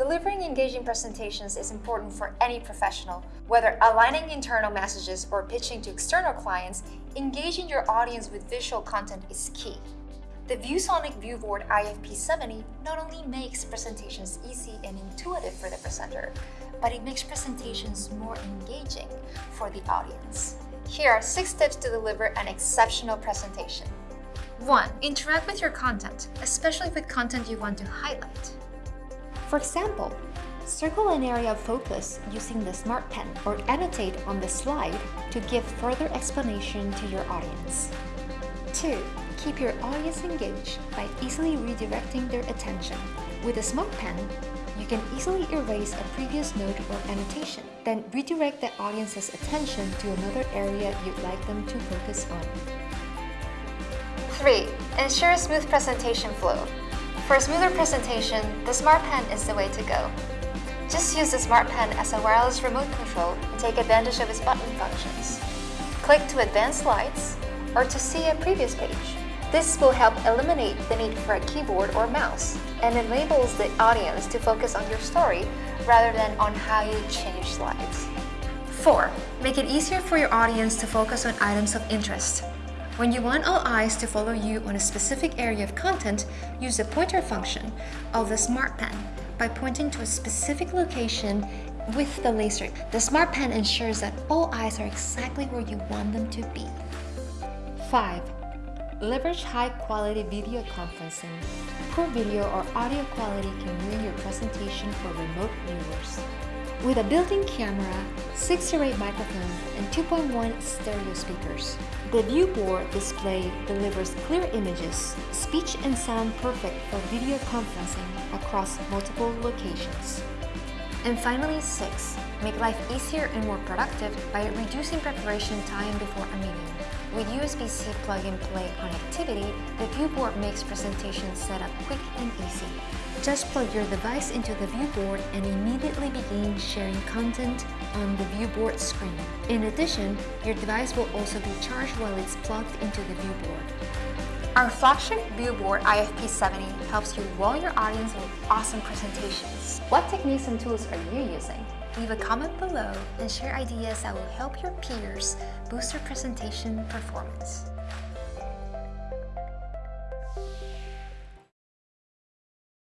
Delivering engaging presentations is important for any professional. Whether aligning internal messages or pitching to external clients, engaging your audience with visual content is key. The ViewSonic Viewboard IFP70 not only makes presentations easy and intuitive for the presenter, but it makes presentations more engaging for the audience. Here are 6 tips to deliver an exceptional presentation. 1. Interact with your content, especially with content you want to highlight. For example, circle an area of focus using the Smart Pen or annotate on the slide to give further explanation to your audience. 2. Keep your audience engaged by easily redirecting their attention. With a Smart Pen, you can easily erase a previous note or annotation, then redirect the audience's attention to another area you'd like them to focus on. 3. Ensure a smooth presentation flow. For a smoother presentation, the Smart Pen is the way to go. Just use the Smart Pen as a wireless remote control and take advantage of its button functions. Click to advance slides or to see a previous page. This will help eliminate the need for a keyboard or mouse and enables the audience to focus on your story rather than on how you change slides. 4. Make it easier for your audience to focus on items of interest. When you want all eyes to follow you on a specific area of content, use the pointer function of the Smart Pen by pointing to a specific location with the laser. The Smart Pen ensures that all eyes are exactly where you want them to be. 5. Leverage high-quality video conferencing. Poor video or audio quality can ruin your presentation for remote viewers. With a built-in camera, 6-array microphone, and 2.1 stereo speakers, the viewboard display delivers clear images, speech and sound perfect for video conferencing across multiple locations. And finally, 6. Make life easier and more productive by reducing preparation time before a meeting. With USB-C plug-and-play connectivity, the viewboard makes presentation setup quick and easy. Just plug your device into the viewboard and immediately begin sharing content on the viewboard screen. In addition, your device will also be charged while it's plugged into the viewboard. Our flagship viewboard IFP70 helps you wow your audience with awesome presentations. What techniques and tools are you using? Leave a comment below and share ideas that will help your peers boost their presentation performance.